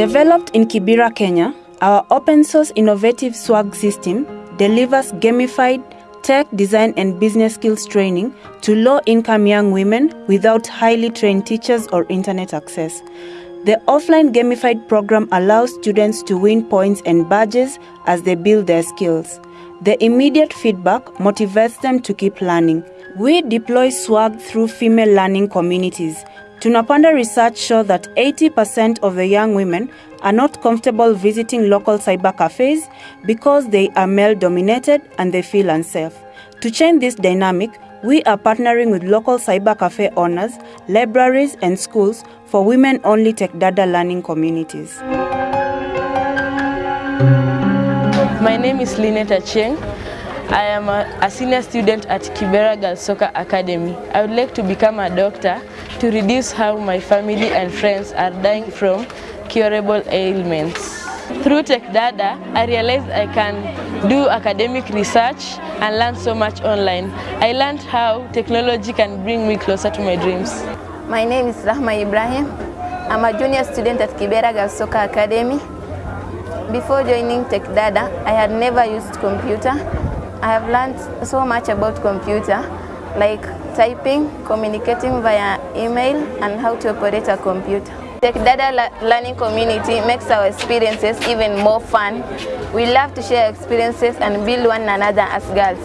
Developed in Kibera, Kenya, our open source innovative swag system delivers gamified tech design and business skills training to low income young women without highly trained teachers or internet access. The offline gamified program allows students to win points and badges as they build their skills. The immediate feedback motivates them to keep learning. We deploy swag through female learning communities. Tunapanda research show that 80% of the young women are not comfortable visiting local cyber cafes because they are male dominated and they feel unsafe. To change this dynamic, we are partnering with local cyber cafe owners, libraries, and schools for women only tech data learning communities. My name is Lineta Cheng. I am a, a senior student at Kibera Girls Soccer Academy. I would like to become a doctor to reduce how my family and friends are dying from curable ailments. Through Tech Dada, I realized I can do academic research and learn so much online. I learned how technology can bring me closer to my dreams. My name is Rahma Ibrahim. I'm a junior student at Kibera Girls Soccer Academy. Before joining Tech Dada, I had never used computer. I have learned so much about computer, like typing, communicating via email, and how to operate a computer. Tech Dada learning community makes our experiences even more fun. We love to share experiences and build one another as girls.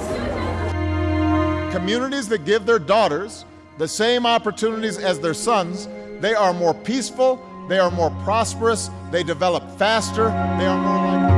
Communities that give their daughters the same opportunities as their sons, they are more peaceful, they are more prosperous, they develop faster, they are more